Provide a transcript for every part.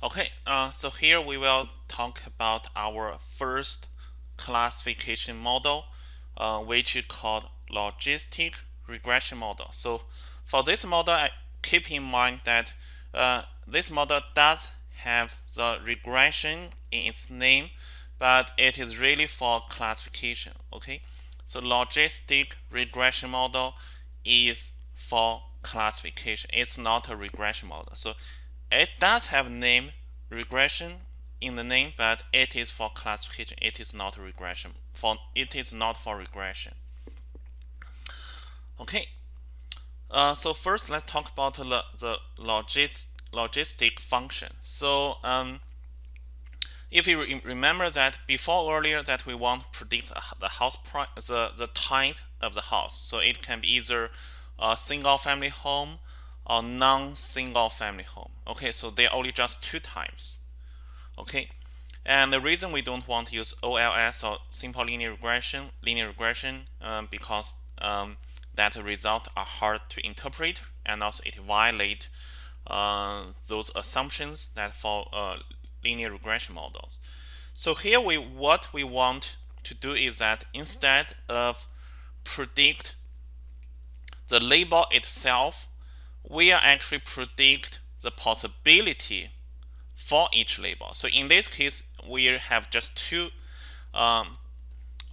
Okay, uh, so here we will talk about our first classification model, uh, which is called logistic regression model. So for this model, I keep in mind that uh, this model does have the regression in its name, but it is really for classification. Okay, so logistic regression model is for classification. It's not a regression model. So it does have name regression in the name, but it is for classification. It is not regression. For it is not for regression. Okay. Uh, so first, let's talk about the, the logis, logistic function. So um, if you re remember that before earlier that we want to predict the house price, the the type of the house. So it can be either a single family home or non-single family home. Okay, so they're only just two times. Okay, and the reason we don't want to use OLS or simple linear regression, linear regression, um, because um, that result are hard to interpret and also it violate uh, those assumptions that for uh, linear regression models. So here we what we want to do is that instead of predict the label itself, we are actually predict the possibility for each label. So in this case, we have just two um,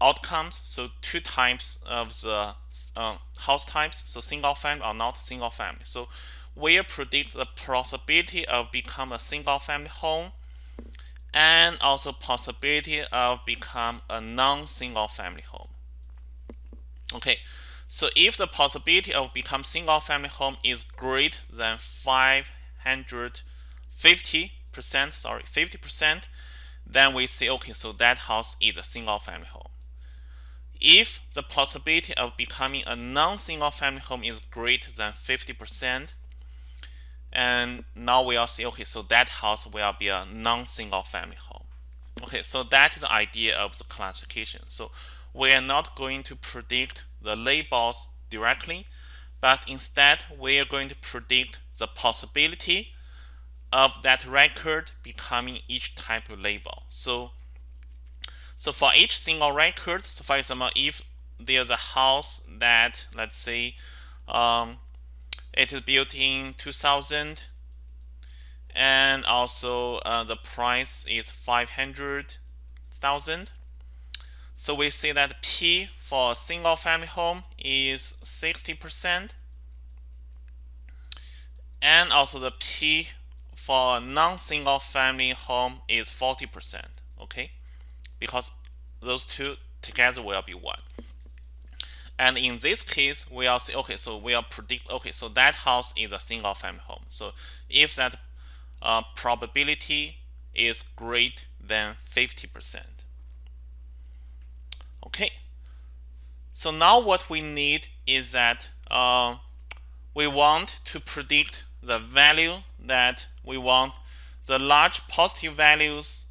outcomes. So two types of the uh, house types. So single family or not single family. So we predict the possibility of become a single family home and also possibility of become a non-single family home. Okay, so if the possibility of become single family home is greater than 550 percent, sorry, 50 percent, then we say okay, so that house is a single family home. If the possibility of becoming a non-single family home is greater than 50 percent, and now we are say okay, so that house will be a non-single family home. Okay, so that's the idea of the classification. So we are not going to predict the labels directly, but instead we are going to predict the possibility of that record becoming each type of label. So, so for each single record, so for example, if there's a house that let's say um, it is built in 2000 and also uh, the price is 500,000 so we see that P for a single family home is 60%. And also the P for a non-single family home is 40%. Okay, because those two together will be 1. And in this case, we are say, okay, so we are predict, okay, so that house is a single family home. So if that uh, probability is greater than 50%. Okay. So now what we need is that uh, we want to predict the value that we want the large positive values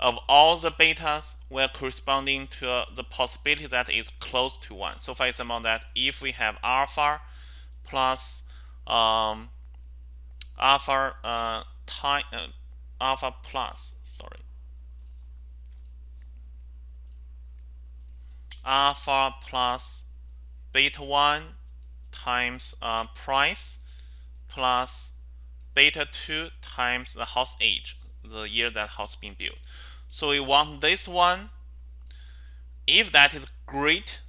of all the betas were corresponding to uh, the possibility that is close to 1. So for example, that if we have alpha plus um, alpha uh, time, uh, alpha plus, sorry, alpha plus beta 1 times uh, price plus beta 2 times the house age, the year that house being built. So we want this one. If that is great,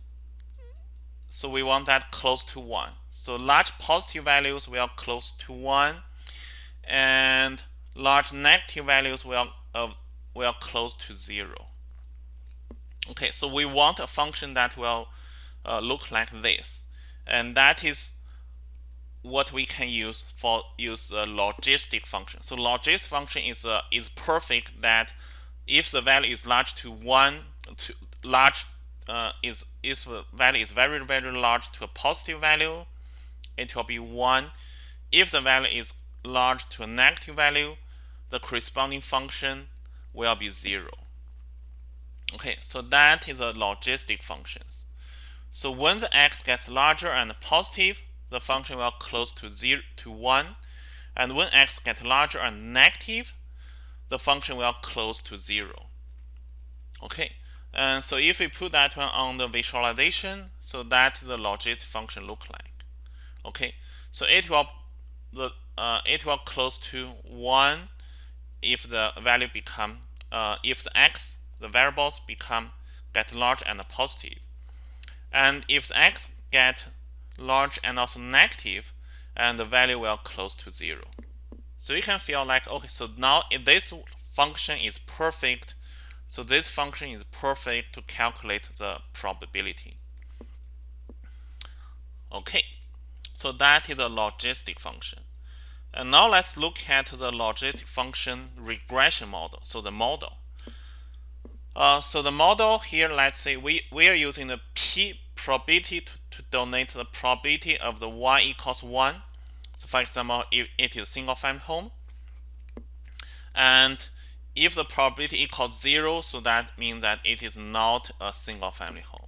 so we want that close to 1. So large positive values will close to 1 and large negative values will, uh, will close to 0. Okay, so we want a function that will uh, look like this. And that is what we can use for use a logistic function. So logistic function is uh, is perfect that if the value is large to one to large uh, is the value is very very large to a positive value, it will be one. If the value is large to a negative value, the corresponding function will be zero. Okay, so that is the logistic functions. So when the x gets larger and positive, the function will close to 0 to 1. And when x gets larger and negative, the function will close to zero. Okay, and so if we put that one on the visualization, so that the logistic function look like. Okay, so it will the uh, it will close to one if the value become uh, if the x the variables become get large and positive, and if x get large and also negative, and the value will close to zero. So you can feel like okay, so now this function is perfect so this function is perfect to calculate the probability. Okay, so that is a logistic function. And now let's look at the logistic function regression model. So the model. Uh, so the model here, let's say we, we are using the p probability to, to donate the probability of the y equals 1. So for example, if it is a single family home. And if the probability equals 0, so that means that it is not a single family home.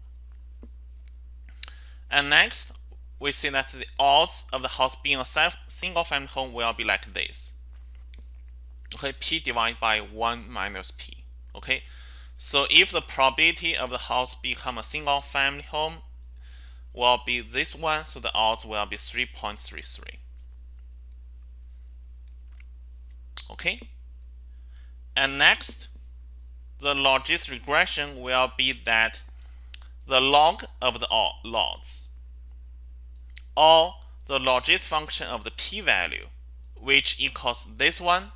And next, we see that the odds of the house being a single family home will be like this. Okay, p divided by 1 minus p. Okay, so if the probability of the house become a single family home will be this one, so the odds will be 3.33. Okay. And next, the logistic regression will be that the log of the odds or the logistic function of the p-value which equals this one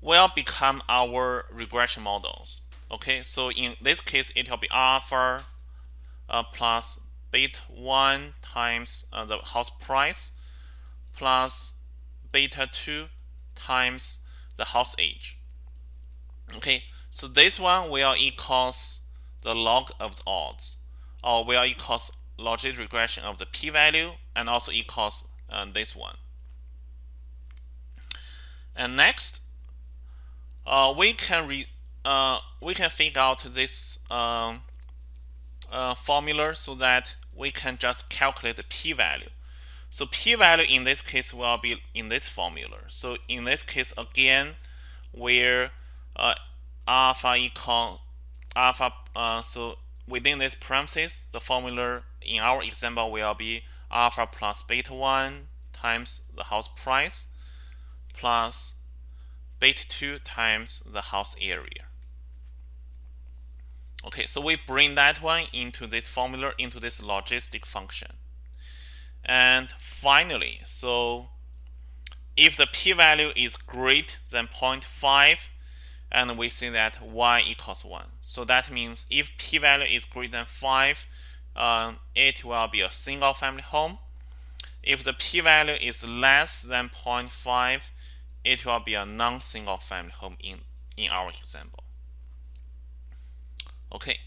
will become our regression models. Okay, so in this case, it will be alpha uh, plus beta 1 times uh, the house price plus beta 2 times the house age. Okay, so this one will equals the log of the odds, or will equals logistic regression of the p-value, and also equals uh, this one. And next, uh, we can re, uh, we can figure out this um, uh, formula so that we can just calculate the p-value. So p-value in this case will be in this formula. So in this case, again, where uh, alpha equal alpha. Uh, so within this premises, the formula in our example will be alpha plus beta 1 times the house price plus beta 2 times the house area. Okay, so we bring that one into this formula, into this logistic function. And finally, so if the p-value is greater than 0.5, and we see that y equals 1. So that means if p-value is greater than 5, um, it will be a single family home. If the p-value is less than 0.5, it will be a non-single family home in, in our example. Okay,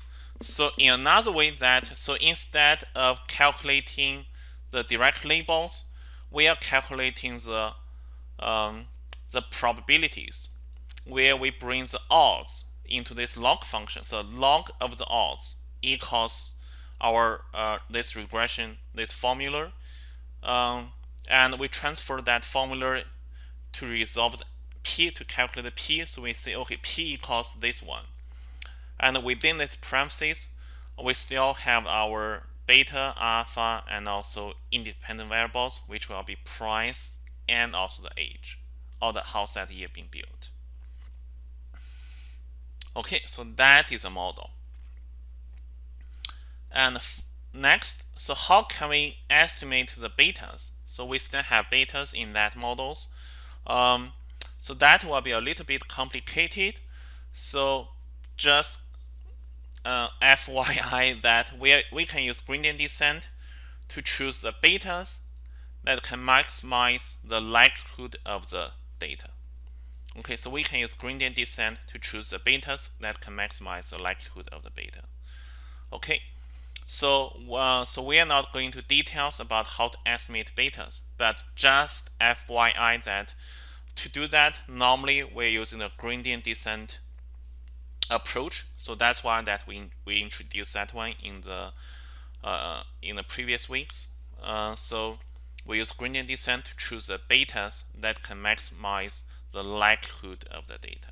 so in another way that, so instead of calculating the direct labels, we are calculating the um, the probabilities where we bring the odds into this log function. So log of the odds equals our uh, this regression, this formula. Um, and we transfer that formula to resolve the p to calculate the p. So we say, okay, p equals this one. And within this parentheses, we still have our beta, alpha, and also independent variables, which will be price and also the age, or the house that year being built. Okay, so that is a model. And next, so how can we estimate the betas? So we still have betas in that models. Um, so that will be a little bit complicated. So just uh, FYI that we, we can use gradient descent to choose the betas that can maximize the likelihood of the data. Okay, so we can use gradient descent to choose the betas that can maximize the likelihood of the beta. Okay, so uh, so we are not going to details about how to estimate betas, but just FYI that to do that, normally we're using a gradient descent approach. So that's why that we we introduced that one in the uh, in the previous weeks. Uh, so we use gradient descent to choose the betas that can maximize the likelihood of the data.